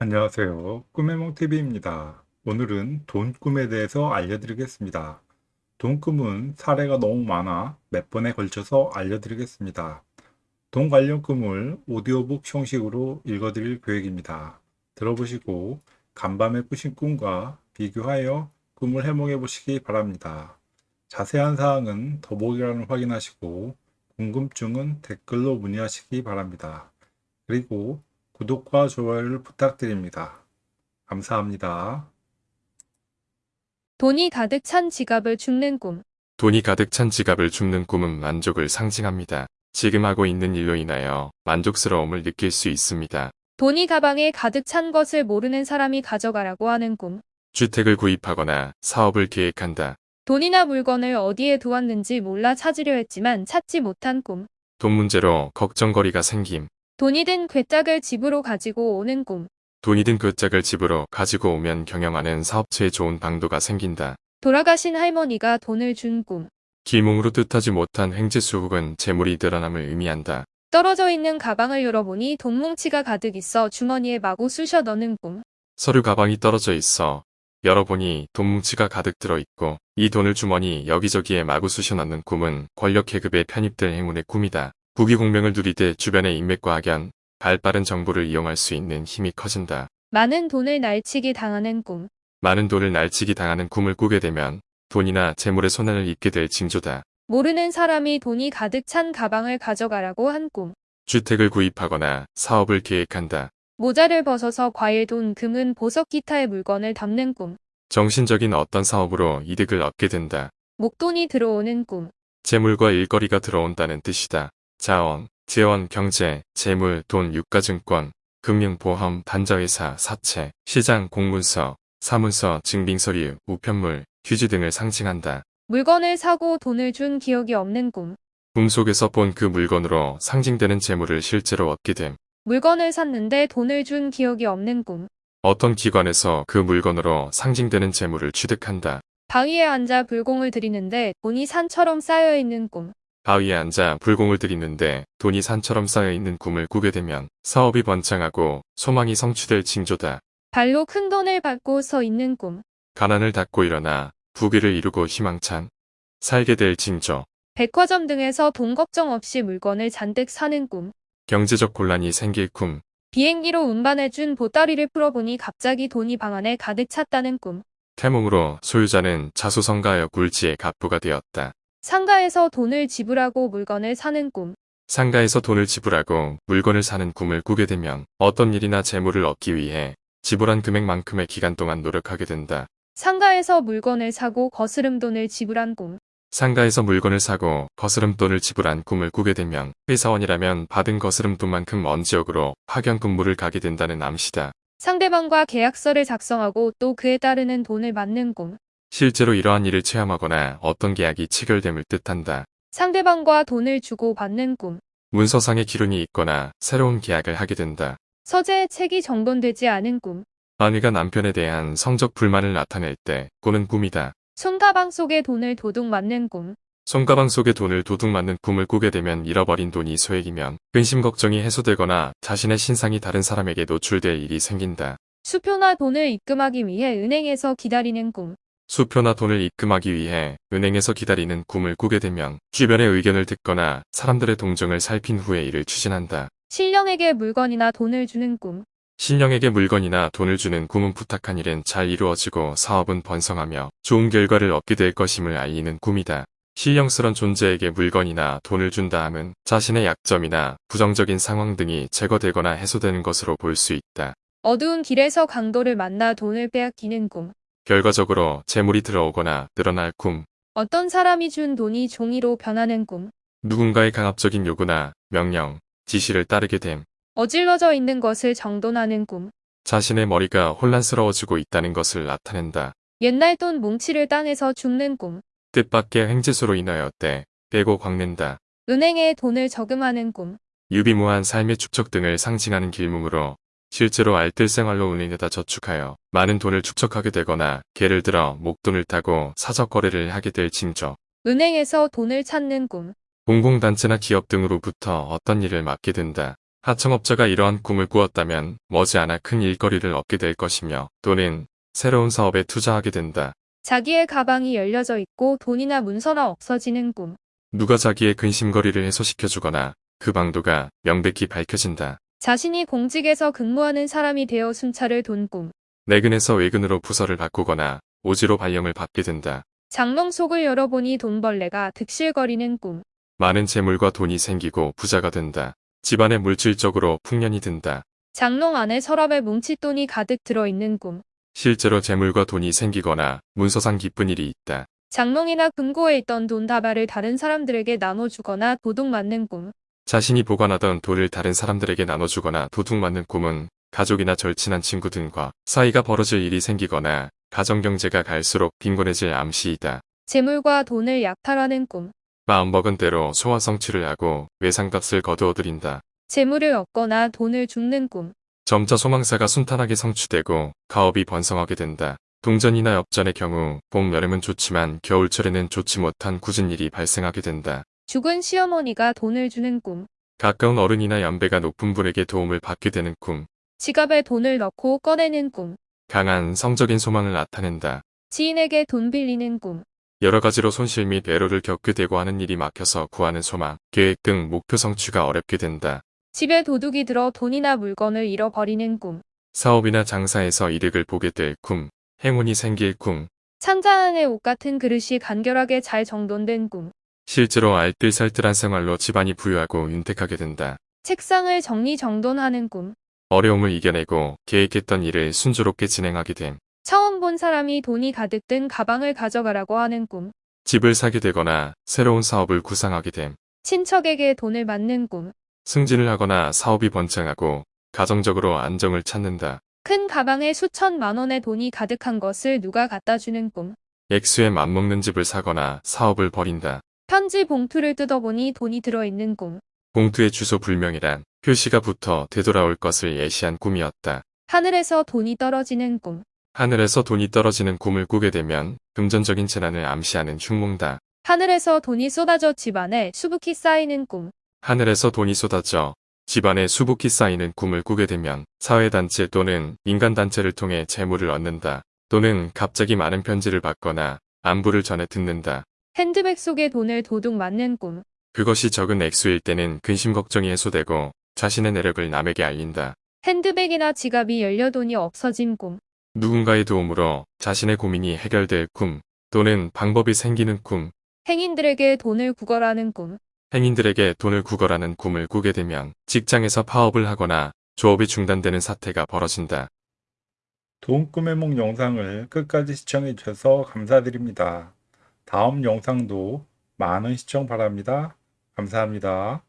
안녕하세요. 꿈의몽TV입니다. 오늘은 돈 꿈에 대해서 알려드리겠습니다. 돈 꿈은 사례가 너무 많아 몇 번에 걸쳐서 알려드리겠습니다. 돈 관련 꿈을 오디오북 형식으로 읽어드릴 계획입니다. 들어보시고 간밤에 꾸신 꿈과 비교하여 꿈을 해몽해 보시기 바랍니다. 자세한 사항은 더보기란을 확인하시고 궁금증은 댓글로 문의하시기 바랍니다. 그리고 구독과 좋아요를 부탁드립니다. 감사합니다. 돈이 가득 찬 지갑을 줍는 꿈. 돈이 가득 찬 지갑을 줍는 꿈은 만족을 상징합니다. 지금 하고 있는 일로 인하여 만족스러움을 느낄 수 있습니다. 돈이 가방에 가득 찬 것을 모르는 사람이 가져가라고 하는 꿈. 주택을 구입하거나 사업을 계획한다. 돈이나 물건을 어디에 두었는지 몰라 찾으려 했지만 찾지 못한 꿈. 돈 문제로 걱정거리가 생김. 돈이 든 괴짝을 집으로 가지고 오는 꿈. 돈이 든그 짝을 집으로 가지고 오면 경영하는 사업체에 좋은 방도가 생긴다. 돌아가신 할머니가 돈을 준 꿈. 길몽으로 뜻하지 못한 횡재수 혹은 재물이 늘어남을 의미한다. 떨어져 있는 가방을 열어보니 돈 뭉치가 가득 있어 주머니에 마구 쑤셔 넣는 꿈. 서류 가방이 떨어져 있어 열어보니 돈 뭉치가 가득 들어있고 이 돈을 주머니 여기저기에 마구 쑤셔 넣는 꿈은 권력 계급에 편입될 행운의 꿈이다. 부귀공명을 누리되 주변의 인맥과 악연, 발빠른 정보를 이용할 수 있는 힘이 커진다. 많은 돈을 날치기 당하는 꿈. 많은 돈을 날치기 당하는 꿈을 꾸게 되면 돈이나 재물의 손해를 입게 될 징조다. 모르는 사람이 돈이 가득 찬 가방을 가져가라고 한 꿈. 주택을 구입하거나 사업을 계획한다. 모자를 벗어서 과일, 돈, 금은, 보석, 기타의 물건을 담는 꿈. 정신적인 어떤 사업으로 이득을 얻게 된다. 목돈이 들어오는 꿈. 재물과 일거리가 들어온다는 뜻이다. 자원, 재원, 경제, 재물, 돈, 유가증권, 금융보험, 단자회사, 사채, 시장, 공문서, 사문서, 증빙서류, 우편물, 휴지 등을 상징한다. 물건을 사고 돈을 준 기억이 없는 꿈. 꿈 속에서 본 그 물건으로 상징되는 재물을 실제로 얻게 됨. 물건을 샀는데 돈을 준 기억이 없는 꿈. 어떤 기관에서 그 물건으로 상징되는 재물을 취득한다. 바위에 앉아 불공을 들이는데 돈이 산처럼 쌓여 있는 꿈. 바위에 앉아 불공을 들이는데 돈이 산처럼 쌓여 있는 꿈을 꾸게 되면 사업이 번창하고 소망이 성취될 징조다. 발로 큰 돈을 밟고 서 있는 꿈. 가난을 닫고 일어나 부귀를 이루고 희망찬 살게 될 징조. 백화점 등에서 돈 걱정 없이 물건을 잔뜩 사는 꿈. 경제적 곤란이 생길 꿈. 비행기로 운반해준 보따리를 풀어보니 갑자기 돈이 방 안에 가득 찼다는 꿈. 태몽으로 소유자는 자수성가하여 굴지의 갑부가 되었다. 상가에서 돈을 지불하고 물건을 사는 꿈. 상가에서 돈을 지불하고 물건을 사는 꿈을 꾸게 되면 어떤 일이나 재물을 얻기 위해 지불한 금액만큼의 기간 동안 노력하게 된다. 상가에서 물건을 사고 거스름 돈을 지불한 꿈. 상가에서 물건을 사고 거스름 돈을 지불한 꿈을 꾸게 되면 회사원이라면 받은 거스름 돈만큼 먼 지역으로 파견 근무를 가게 된다는 암시다. 상대방과 계약서를 작성하고 또 그에 따르는 돈을 받는 꿈. 실제로 이러한 일을 체험하거나 어떤 계약이 체결됨을 뜻한다. 상대방과 돈을 주고 받는 꿈. 문서상의 기론이 있거나 새로운 계약을 하게 된다. 서재의 책이 정돈되지 않은 꿈. 아내가 남편에 대한 성적 불만을 나타낼 때 꾸는 꿈이다. 손가방 속에 돈을 도둑 맞는 꿈. 손가방 속에 돈을 도둑 맞는 꿈을 꾸게 되면 잃어버린 돈이 소액이면 근심 걱정이 해소되거나 자신의 신상이 다른 사람에게 노출될 일이 생긴다. 수표나 돈을 입금하기 위해 은행에서 기다리는 꿈. 수표나 돈을 입금하기 위해 은행에서 기다리는 꿈을 꾸게 되면 주변의 의견을 듣거나 사람들의 동정을 살핀 후에 이를 추진한다. 신령에게 물건이나 돈을 주는 꿈. 신령에게 물건이나 돈을 주는 꿈은 부탁한 일은 잘 이루어지고 사업은 번성하며 좋은 결과를 얻게 될 것임을 알리는 꿈이다. 신령스런 존재에게 물건이나 돈을 준다 함은 자신의 약점이나 부정적인 상황 등이 제거되거나 해소되는 것으로 볼 수 있다. 어두운 길에서 강도를 만나 돈을 빼앗기는 꿈. 결과적으로 재물이 들어오거나 늘어날 꿈, 어떤 사람이 준 돈이 종이로 변하는 꿈. 누군가의 강압적인 요구나 명령, 지시를 따르게 됨, 어질러져 있는 것을 정돈하는 꿈. 자신의 머리가 혼란스러워지고 있다는 것을 나타낸다. 옛날 돈 뭉치를 땅에서 줍는 꿈. 뜻밖의 횡재수로 인하여 때, 빼고 광낸다. 은행에 돈을 저금하는 꿈. 유비무한 삶의 축적 등을 상징하는 길몽으로 실제로 알뜰 생활로 은행에다 저축하여 많은 돈을 축적하게 되거나 예를 들어 목돈을 타고 사적 거래를 하게 될 징조. 은행에서 돈을 찾는 꿈. 공공단체나 기업 등으로부터 어떤 일을 맡게 된다. 하청업자가 이러한 꿈을 꾸었다면 머지않아 큰 일거리를 얻게 될 것이며 또는 새로운 사업에 투자하게 된다. 자기의 가방이 열려져 있고 돈이나 문서나 없어지는 꿈. 누가 자기의 근심거리를 해소시켜주거나 그 방도가 명백히 밝혀진다. 자신이 공직에서 근무하는 사람이 되어 순찰을 돈 꿈. 내근에서 외근으로 부서를 바꾸거나 오지로 발령을 받게 된다. 장롱 속을 열어보니 돈벌레가 득실거리는 꿈. 많은 재물과 돈이 생기고 부자가 된다. 집안에 물질적으로 풍년이 든다. 장롱 안에 서랍에 뭉칫돈이 가득 들어있는 꿈. 실제로 재물과 돈이 생기거나 문서상 기쁜 일이 있다. 장롱이나 금고에 있던 돈 다발을 다른 사람들에게 나눠주거나 도둑 맞는 꿈. 자신이 보관하던 돈을 다른 사람들에게 나눠주거나 도둑 맞는 꿈은 가족이나 절친한 친구 등과 사이가 벌어질 일이 생기거나 가정경제가 갈수록 빈곤해질 암시이다. 재물과 돈을 약탈하는 꿈. 마음먹은 대로 소화 성취를 하고 외상값을 거두어들인다. 재물을 얻거나 돈을 줍는 꿈. 점차 소망사가 순탄하게 성취되고 가업이 번성하게 된다. 동전이나 엽전의 경우 봄, 여름은 좋지만 겨울철에는 좋지 못한 굳은 일이 발생하게 된다. 죽은 시어머니가 돈을 주는 꿈. 가까운 어른이나 연배가 높은 분에게 도움을 받게 되는 꿈. 지갑에 돈을 넣고 꺼내는 꿈. 강한 성적인 소망을 나타낸다. 지인에게 돈 빌리는 꿈. 여러 가지로 손실 및 애로를 겪게 되고 하는 일이 막혀서 구하는 소망, 계획 등 목표 성취가 어렵게 된다. 집에 도둑이 들어 돈이나 물건을 잃어버리는 꿈. 사업이나 장사에서 이득을 보게 될 꿈, 행운이 생길 꿈, 찬자 안에 옷 같은 그릇이 간결하게 잘 정돈된 꿈. 실제로 알뜰살뜰한 생활로 집안이 부유하고 윤택하게 된다. 책상을 정리정돈하는 꿈. 어려움을 이겨내고 계획했던 일을 순조롭게 진행하게 됨. 처음 본 사람이 돈이 가득 든 가방을 가져가라고 하는 꿈. 집을 사게 되거나 새로운 사업을 구상하게 됨. 친척에게 돈을 받는 꿈. 승진을 하거나 사업이 번창하고 가정적으로 안정을 찾는다. 큰 가방에 수천만 원의 돈이 가득한 것을 누가 갖다 주는 꿈. 액수에 맞먹는 집을 사거나 사업을 벌인다. 편지 봉투를 뜯어보니 돈이 들어있는 꿈. 봉투의 주소 불명이란 표시가 붙어 되돌아올 것을 예시한 꿈이었다. 하늘에서 돈이 떨어지는 꿈. 하늘에서 돈이 떨어지는 꿈을 꾸게 되면 금전적인 재난을 암시하는 흉몽다. 하늘에서 돈이 쏟아져 집안에 수북히 쌓이는 꿈. 하늘에서 돈이 쏟아져 집안에 수북히 쌓이는 꿈을 꾸게 되면 사회단체 또는 민간단체를 통해 재물을 얻는다. 또는 갑자기 많은 편지를 받거나 안부를 전해 듣는다. 핸드백 속에 돈을 도둑 맞는 꿈. 그것이 적은 액수일 때는 근심 걱정이 해소되고 자신의 내력을 남에게 알린다. 핸드백이나 지갑이 열려 돈이 없어진 꿈. 누군가의 도움으로 자신의 고민이 해결될 꿈 또는 방법이 생기는 꿈, 행인들에게 돈을 구걸하는 꿈. 행인들에게 돈을 구걸하는 꿈을 꾸게 되면 직장에서 파업을 하거나 조업이 중단되는 사태가 벌어진다. 돈 꿈의 몽 영상을 끝까지 시청해 주셔서 감사드립니다. 다음 영상도 많은 시청 바랍니다. 감사합니다.